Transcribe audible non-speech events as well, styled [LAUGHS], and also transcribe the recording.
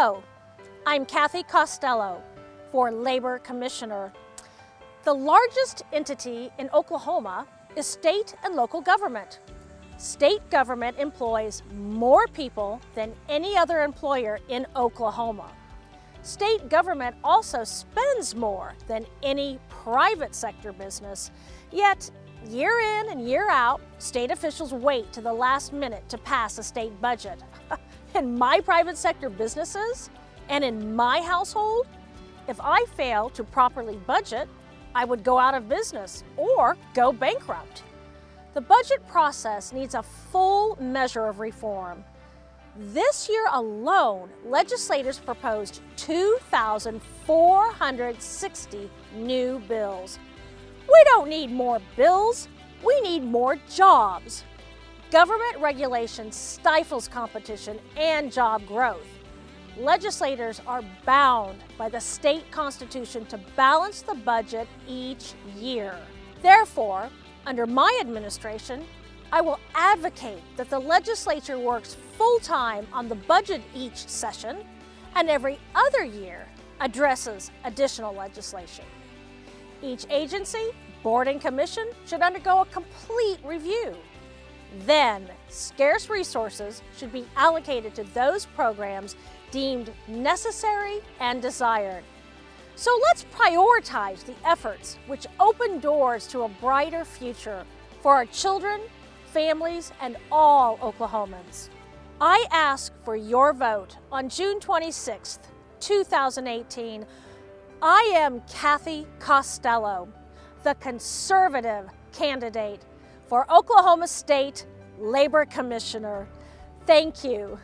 Hello, I'm Cathy Costello for Labor Commissioner. The largest entity in Oklahoma is state and local government. State government employs more people than any other employer in Oklahoma. State government also spends more than any private sector business, yet year in and year out, state officials wait to the last minute to pass a state budget. [LAUGHS] in my private sector businesses and in my household, if I fail to properly budget, I would go out of business or go bankrupt. The budget process needs a full measure of reform. This year alone, legislators proposed 2,460 new bills. We don't need more bills, we need more jobs. Government regulation stifles competition and job growth. Legislators are bound by the state constitution to balance the budget each year. Therefore, under my administration, I will advocate that the legislature works full-time on the budget each session and every other year addresses additional legislation. Each agency, board and commission should undergo a complete review. Then, scarce resources should be allocated to those programs deemed necessary and desired. So let's prioritize the efforts which open doors to a brighter future for our children, families, and all Oklahomans. I ask for your vote on June 26, 2018. I am Cathy Costello, the conservative candidate for Oklahoma State Labor Commissioner. Thank you.